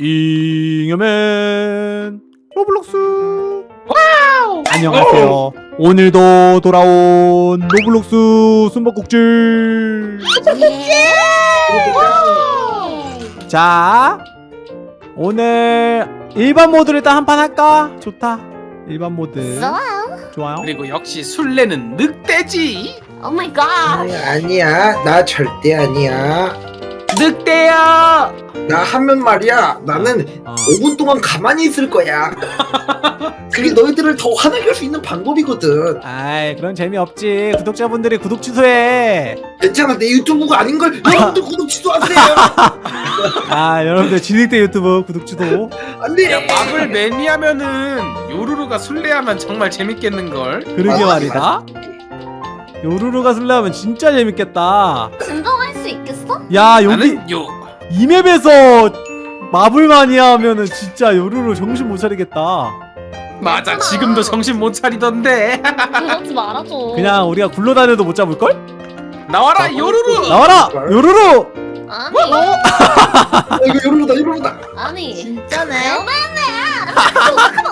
잉여맨 로블록스. Wow! 안녕하세요. 오늘도 돌아온 로블록스 숨바꼭질. 자 오늘 일반 모드를 일단 한판 할까? 좋다. 일반 모드. 좋아요. 좋아요. 그리고 역시 술래는 늑대지! Oh my god. 아니, 아니야. 나 절대 아니야 늑대야 나 하면 말이야. 나는 어. 5분 동안 가만히 있을 거야. 그게 너희들을 더 화나게 할 수 있는 방법이거든. 아이 그런 재미없지. 구독자분들이 구독 취소해. 괜찮아. 내 유튜브가 아닌 걸 여러분들 구독 취소하세요. 아 여러분들 진흙대 유튜브 구독 취소. 안돼. 야 마블 매니아면은 요루루가 술래하면 정말 재밌겠는걸? 그러게 맞아, 말이다. 요루루가 술래하면 진짜 재밌겠다. 수 있겠어? 야 여기 요 이 맵에서 마블 마니아 하면은 진짜 요루루 정신 못 차리겠다 맞아 괜찮아. 지금도 정신 못 차리던데 그러지 말아줘. 그냥 우리가 굴러다녀도 못 잡을걸? 나와라 요루루 나와라! 요루루! 아니 어, 이거 요루루다 요루루다 아니 진짜네.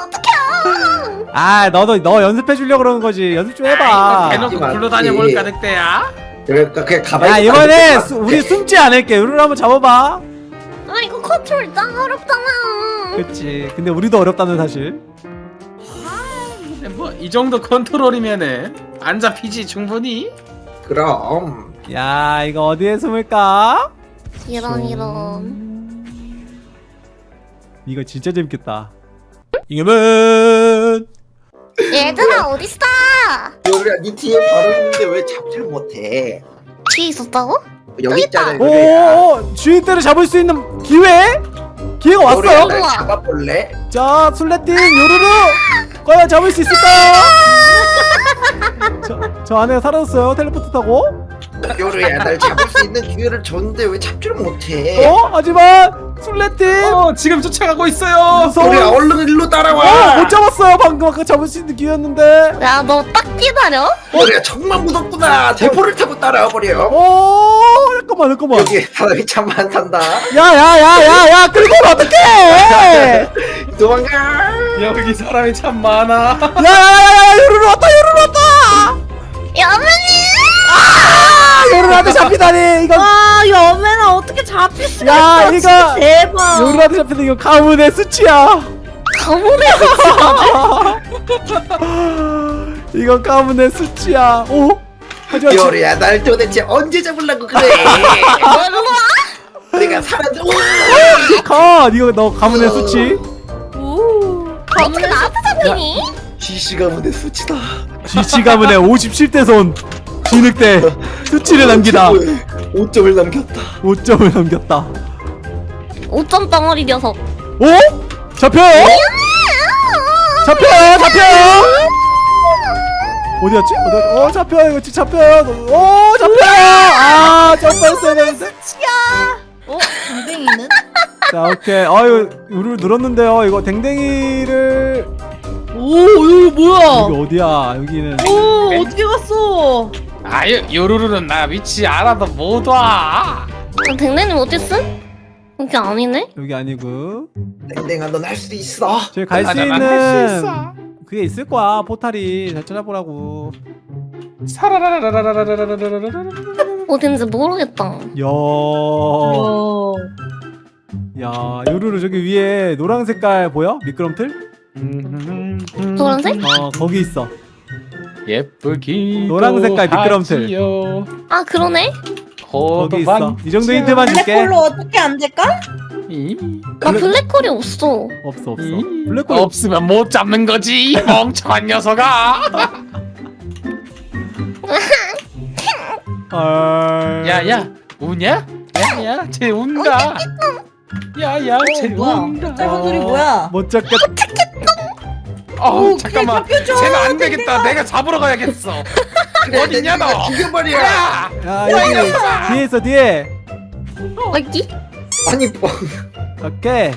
어떡해요? 아 너도 너 연습해 주려고 그러는 거지 연습 좀 해봐 대놓고 맞지. 굴러다녀 볼까 늑대야 그러니까 그냥 가만히 야 이번에 수- 우리 숨지 않을게. 요루루 한번 잡아봐. 아 이거 컨트롤 짱 어렵잖아. 그치. 근데 우리도 어렵다는 사실. 뭐 이 정도 컨트롤이면은 안 잡히지 충분히? 그럼. 야 이거 어디에 숨을까? 이런 이런. 이거 진짜 재밌겠다. 잉여맨 얘들아 어딨어? 요루야 네 뒤에 바로 있는데 왜 잡지를 못해 뒤에 있었다고? 여기 있잖아 어, 요루야 오오오 주인대를 잡을 수 있는 기회? 기회가 왔어요 날. 잡아볼래? 자 술래팀 요루루 과연 잡을 수 있을까요? 저, 저 안에 사라졌어요 텔레포트 타고 요루야 날 잡을 수 있는 기회를 줬는데 왜 잡지를 못해 어? 하지만 술래팀! 어 지금 쫓아가고 있어요. 무서워. 요루야 얼른 일로 따라와. 어, 못 잡았어요. 방금 아까 잡을 수 있는 기회였는데. 야 너 딱 기다려. 요루야 정말 무섭구나. 대포를 타고 따라와 버려. 어 잠깐만 잠깐만. 여기 사람이 참 많단다. 야야야야야 오면 어떡해? 도망가. 여기 사람이 참 많아. 야야야야 요루루 왔다 요루루 왔다! 여맨이. 아 요루루한테 잡히다니 이거. 아 여매나 어떻게 잡힐 수가 야, 있어 이거- 진짜 대박. 요루루한테 잡히다 이거 가문의 수치야. 가문의 이건 가문의 수치야. 오? 하지만 요루야 날 도대체 언제 잡으려고 그래? 내가 사람들 컷! 이거 너 가문의 수치? 오 어떻게 나한테 잡히니? GC가 무대 수치다. GC 가문의 57대 손 진흙대 수치를 남기다. 5점을 남겼다. 5점을 남겼다. 5점 덩어리 녀석. 오? 잡혀요? 잡혀요? 잡혀요? 어디였지? 어디, 어 잡혀요. 이거 잡혀요. 오 잡혀요. 아 점프했어야 되는데 어? 댕댕이는? 자 오케이. 아유 우르르 늘었는데요. 이거 댕댕이를. 오 이거 뭐야? 여기 어디야? 여기는. 오 어떻게 갔어 아유 요루루는 나 위치 알아도 못와 어, 댕댕님 어딨음? 이게 아니네? 여기 아니고 땡땡아 넌 할 수 있어 저기 갈 수 맞아, 있는 있어. 그게 있을 거야 포탈이 잘 찾아보라고 사라라라라라라라라라라라라 어딘지 모르겠다. 야, 어. 야 요루루 저기 위에 노란 색깔 보여? 미끄럼틀? 노란색? 어 거기 있어 예쁘기 노란 색깔 미끄럼틀. 아 그러네? 거기 있어. 이 정도 힌트만 줄게. 블랙홀로 어떻게 안 될까? 나 블랙홀이 없어. 없어 없어. 음. 블랙홀 없으면 못 잡는 거지 이 멍청한 녀석아. 헐. 야야 우냐? 야야 쟤 운다. 야야 쟤 어, 운다. 짧은 소리 뭐야? 못 잡겠 어 오, 잠깐만. 쟤는 안 되겠다. 내가 잡으러 가야겠어. 어딨냐 너? 죽여버려. 야! 야 여기 뒤에 있어 뒤에. 어디? 아니 뭐. 오케이.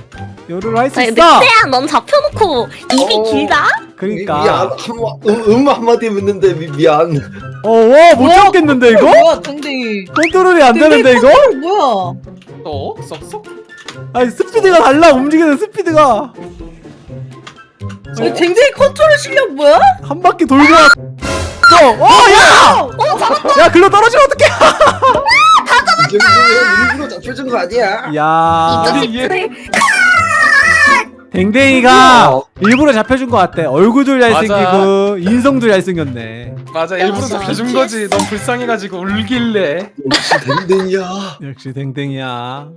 요루루 할수 아니 있어. 늑대야 넌 잡혀놓고 입이 어. 길다? 그러니까. 미안. 한마 음, 음 한마디 묻는데 미, 미안. 어와못 잡겠는데 이거? 뭐야 댕댕이. 컨트롤이 안 되는데 이거? 뭐야? 또 쏙쏙 아니 스피드가 달라. 움직이는 스피드가 이거 댕댕이 컨트롤 실력 뭐야? 한 바퀴 돌고 왔어 어야? 야 글로 떨어지면 어떡해! 이 정도면 일부러 잡혀준 거 아니야? 야이 우리 얘- 자식들 댕댕이가 어. 일부러 잡혀준 것 같아. 얼굴도 잘생기고 인성도 잘생겼네. 맞아 일부러. 잡혀준 거지. 너무 불쌍해가지고 울길래. 역시 댕댕이야. 역시 댕댕이야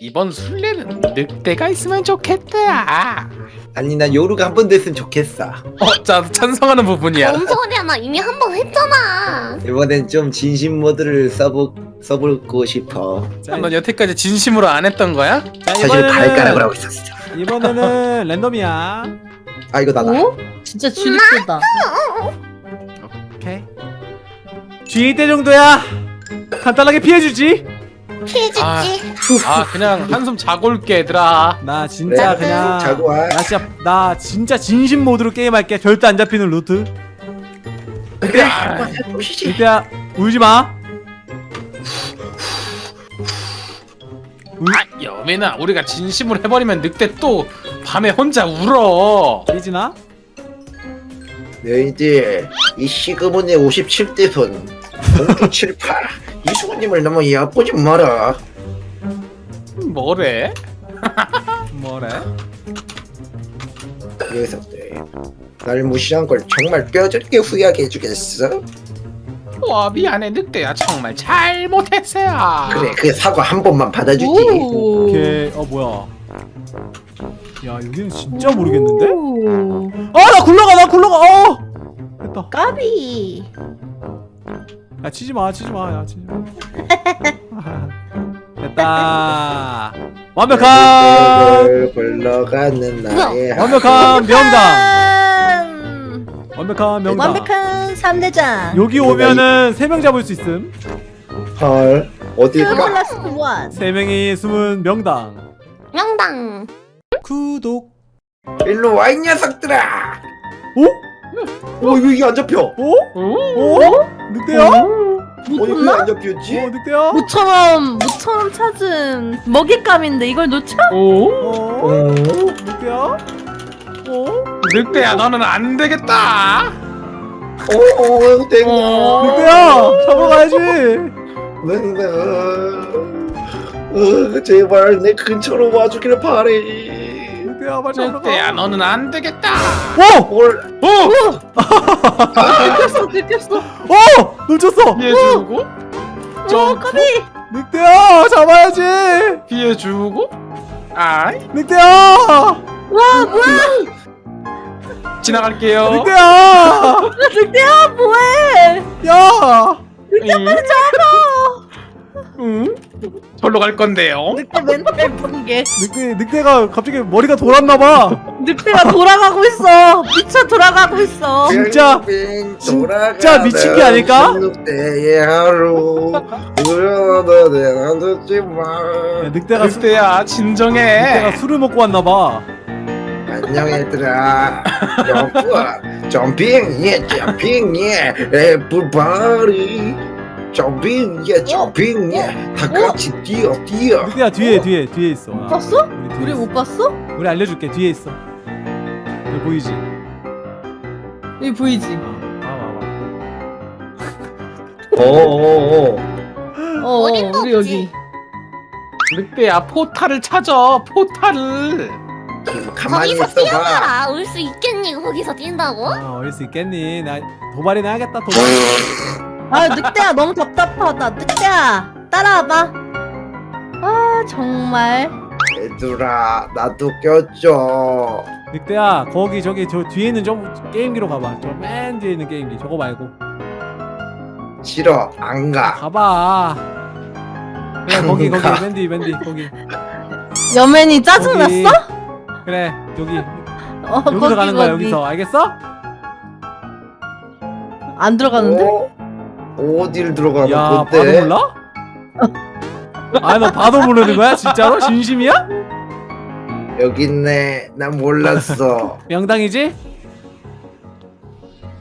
이번 술래는 늑대가 있으면 좋겠다 아니 난 요루가 한 번 됐으면 좋겠어. 어 자 찬성하는 부분이야 뭔 소리야 나 이미 한 번 했잖아 이번엔 좀 진심 모드를 써보 써보고 싶어. 자, 넌 여태까지 진심으로 안 했던 거야? 자 사실 이번에는 발가락을 하고 있었어. 이번에는 랜덤이야 아 이거 나다. 오? 진짜 주눅들다. 오케이 G 때 정도야 간단하게 피해주지 피해주지. 아. 아 그냥 한숨 자고 올게 얘들아. 나 진짜 그래, 그냥 자고 와. 나 진짜 나 진짜 진심 모드로 게임할게. 절대 안 잡히는 루트. 그래. 한번 해보시지. 이때야 울지 마. 아 여민아 우리가 진심으로 해버리면 늑대 또 밤에 혼자 울어. 삐지나 너희들 이 시그문의 57대 손 공주 78 이수근님을 너무 얕보지 마라. 뭐래? 뭐래 녀석들 날 무시한 걸 정말 뼈저리게 후회하게 해주겠어? 와 미안해 늑대야 정말 잘못했어요 그래 그 사과 한 번만 받아주지. 오. 오케이 어 뭐야 야 여기는 진짜 모르겠는데 오. 아나 굴러가 나 굴러가 어 됐다 까비. 야 치지 마 치지 마야 치지 마 됐다 완벽한 을 불러가는 나의 완벽한 명당 음, 완벽한 명당 완벽한 3대장. 여기 오면은 세명 잡을 수 있음 헐 어딜까? 플러스 원. 세 명이 숨은 명당 명당 구독 일로 와 이 녀석들아. 오? 어 이거 이게 안 잡혀. 오? 오? 오? 늑대야? 어 이거 왜 못쳤나? 안 잡혔지? 오 늑대야? 모처럼 모처럼 찾은 먹잇감인데 이걸 놓쳐? 오? 어? 어? 늑대야? 어? 늑대야 너는 안 되겠다 어? 어? 땡. 어? 늑대야! 잡으러 가야지! 네, 어, 제발 내 근처로 와주기를 바래. 늑대야 빨리 잡으러 늑대야 가 너는 안 되겠다 오! 뭘? 오! 들켰어 들켰어. 오! 놓쳤어! 피해주고 오 점프 까비. 늑대야! 잡아야지! 피해주고 아이 늑대야! 와 뭐야? 지나갈게요 늑대야! 늑대야 뭐해? 야! 응? 응? 절로 갈 건데요. 늑대 멘탈 붕괴. 늑대, 늑대가 갑자기 머리가 돌았나봐. 늑대가 돌아가고 있어. 미쳐 돌아가고 있어. 진짜- 진짜 미친 게 아닐까? 늑대의 하루. 울어도 내가 듣지 마. 야, 늑대가, 수, 늑대야 진정해. 늑대가 술을 먹고 왔나봐. 안녕 얘들아. 점프 점핑 예 점핑 예 everybody 점핑 예 점핑 예다 같이 뛰어 뛰어 늑대야 뒤에 뒤에 뒤에 있어 나. 봤어? 우리 뒤에 우리 있어. 못 봤어? 우리 알려줄게 뒤에 있어 여기 보이지? 여기 보이지? 어어어 어 어린 우리 거지. 여기. 늑대야 포탈을 찾아 포탈을 가만히 거기서 뛰어봐라 올 수 있겠니 거기서 뛴다고? 아 어릴 수 있겠니 나 도발이나 하겠다 도발 아 늑대야 너무 답답하다. 늑대야 따라와봐. 아 정말. 얘들아 나도 껴줘 늑대야 거기 저기 저 뒤에 있는 저 게임기로 가봐 저 맨 뒤에 있는 게임기 저거 말고 싫어 안가 가봐 그래 거기 거기 가. 맨뒤 맨 뒤 거기 여맨이 짜증 거기. 났어? 그래 여기 어, 여기서 거기, 가는 거야 거기. 여기서 알겠어? 안 들어가는데? 어? 어딜 들어가는 야 건데 봐도 몰라? 아너 봐도 모르는 거야 진짜로? 진심이야? 여기 있네 난 몰랐어 명당이지?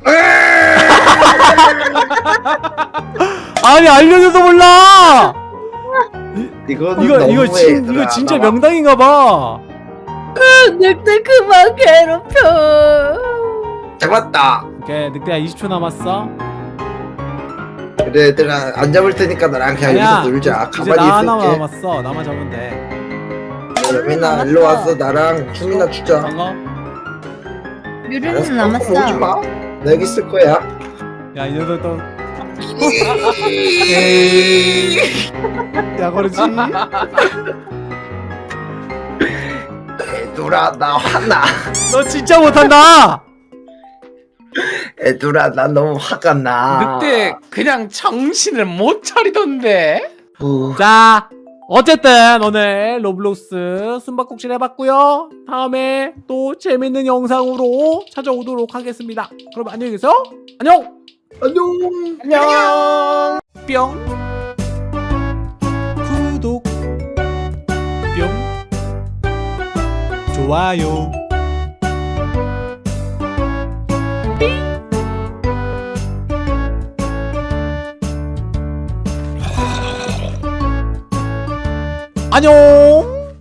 아니 알려줘도 몰라 이거 이거 너무해, 진 얘들아. 이거 진짜 나와. 명당인가 봐. 늑대 그만 괴롭혀. 잡았다. 오케이 늑대야 20초 남았어. 그래 얘들아 안 잡을 테니까 나랑 그냥 아니야. 여기서 놀자. 이제 나 하나 가만히 있을게. 남았어. 나만 잡으면 돼. 유민아 일로 와서 나랑 춤이나 추자. 반가? 알았어, 유리는 오지 남았어. 마. 나 여기 있을 거야. 야 이녀들 또. 에이. 야 그러지. 애들아 나 화나. 너 진짜 못한다. 애들아 나 너무 화가 나. 늑대 그냥 정신을 못 차리던데. 후. 자 어쨌든 오늘 로블록스 숨바꼭질 해봤고요 다음에 또 재밌는 영상으로 찾아오도록 하겠습니다 그럼 안녕히 계세요 안녕 안녕. 안녕. 뿅 구독 뿅 좋아요 안녕